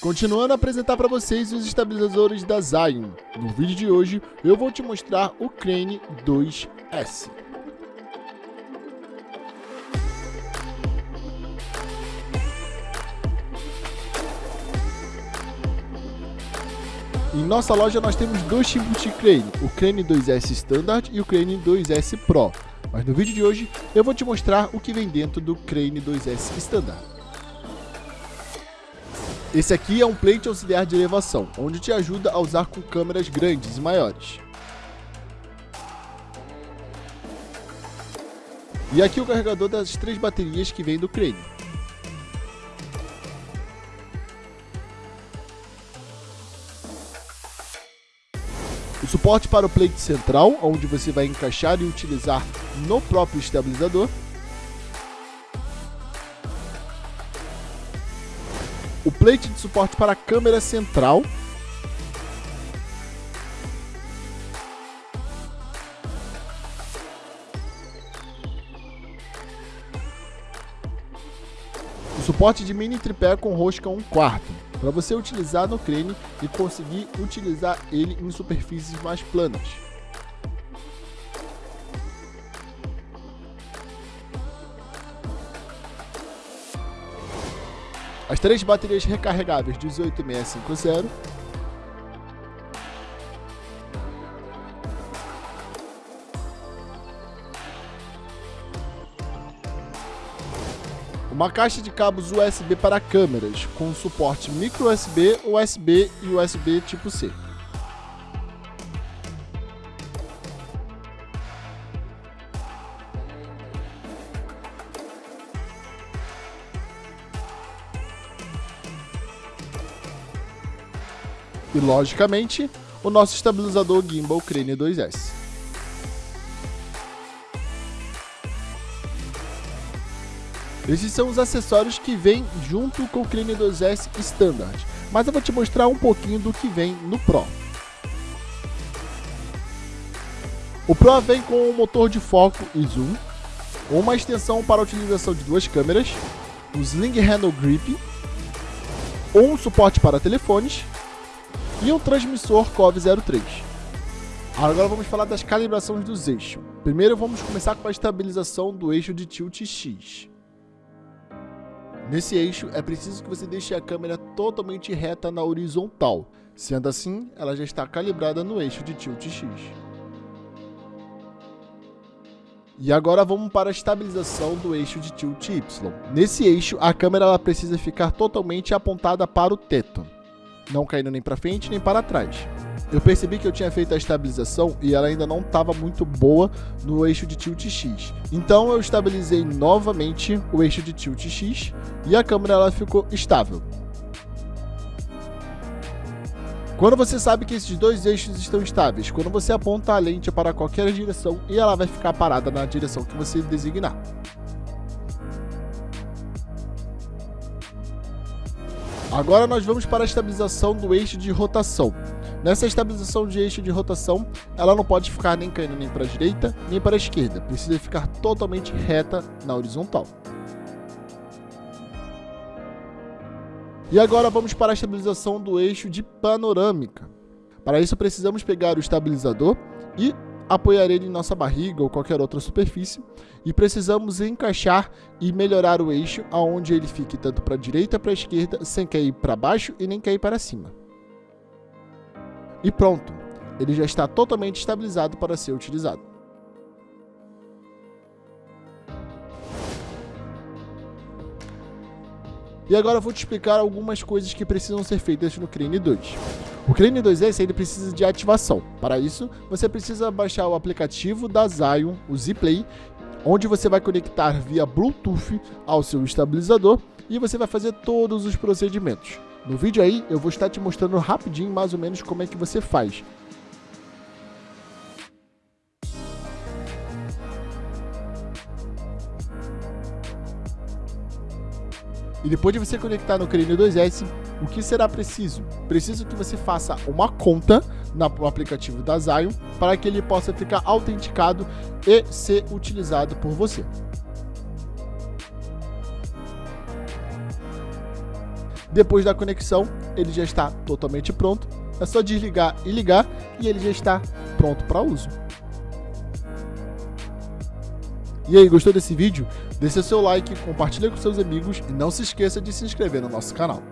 Continuando a apresentar para vocês os estabilizadores da Zion. No vídeo de hoje eu vou te mostrar o Crane 2S. Em nossa loja nós temos dois tipos de crane, o Crane 2S Standard e o Crane 2S Pro. Mas no vídeo de hoje eu vou te mostrar o que vem dentro do Crane 2S Standard. Esse aqui é um plate auxiliar de elevação, onde te ajuda a usar com câmeras grandes e maiores. E aqui o carregador das três baterias que vem do Crane. O suporte para o plate central, onde você vai encaixar e utilizar no próprio estabilizador. O plate de suporte para a câmera central. O suporte de mini tripé com rosca 1 quarto para você utilizar no crane e conseguir utilizar ele em superfícies mais planas. As três baterias recarregáveis 18650 Uma caixa de cabos USB para câmeras, com suporte micro USB, USB e USB tipo C. E logicamente, o nosso estabilizador gimbal Crane 2S. Esses são os acessórios que vêm junto com o Crane 2S Standard, mas eu vou te mostrar um pouquinho do que vem no Pro. O Pro vem com um motor de foco e zoom, uma extensão para a utilização de duas câmeras, um Sling Handle Grip, um suporte para telefones e um transmissor COV03. Agora vamos falar das calibrações dos eixos. Primeiro vamos começar com a estabilização do eixo de tilt X. Nesse eixo, é preciso que você deixe a câmera totalmente reta na horizontal. Sendo assim, ela já está calibrada no eixo de tilt X. E agora vamos para a estabilização do eixo de tilt Y. Nesse eixo, a câmera ela precisa ficar totalmente apontada para o teto, não caindo nem para frente nem para trás. Eu percebi que eu tinha feito a estabilização e ela ainda não estava muito boa no eixo de tilt X. Então eu estabilizei novamente o eixo de tilt X e a câmera ela ficou estável. Quando você sabe que esses dois eixos estão estáveis, quando você aponta a lente para qualquer direção e ela vai ficar parada na direção que você designar. Agora nós vamos para a estabilização do eixo de rotação. Nessa estabilização de eixo de rotação, ela não pode ficar nem caindo nem para a direita, nem para a esquerda. Precisa ficar totalmente reta na horizontal. E agora vamos para a estabilização do eixo de panorâmica. Para isso precisamos pegar o estabilizador e apoiar ele em nossa barriga ou qualquer outra superfície e precisamos encaixar e melhorar o eixo aonde ele fique tanto para a direita para a esquerda sem cair para baixo e nem cair para cima. E pronto, ele já está totalmente estabilizado para ser utilizado. E agora eu vou te explicar algumas coisas que precisam ser feitas no Crane 2. O Crane 2S ele precisa de ativação. Para isso, você precisa baixar o aplicativo da Zion, o Zplay, onde você vai conectar via Bluetooth ao seu estabilizador e você vai fazer todos os procedimentos. No vídeo aí eu vou estar te mostrando rapidinho mais ou menos como é que você faz. E depois de você conectar no Crane 2S, o que será preciso? Preciso que você faça uma conta no aplicativo da Zion para que ele possa ficar autenticado e ser utilizado por você. Depois da conexão, ele já está totalmente pronto. É só desligar e ligar e ele já está pronto para uso. E aí, gostou desse vídeo? Deixe seu like, compartilhe com seus amigos e não se esqueça de se inscrever no nosso canal.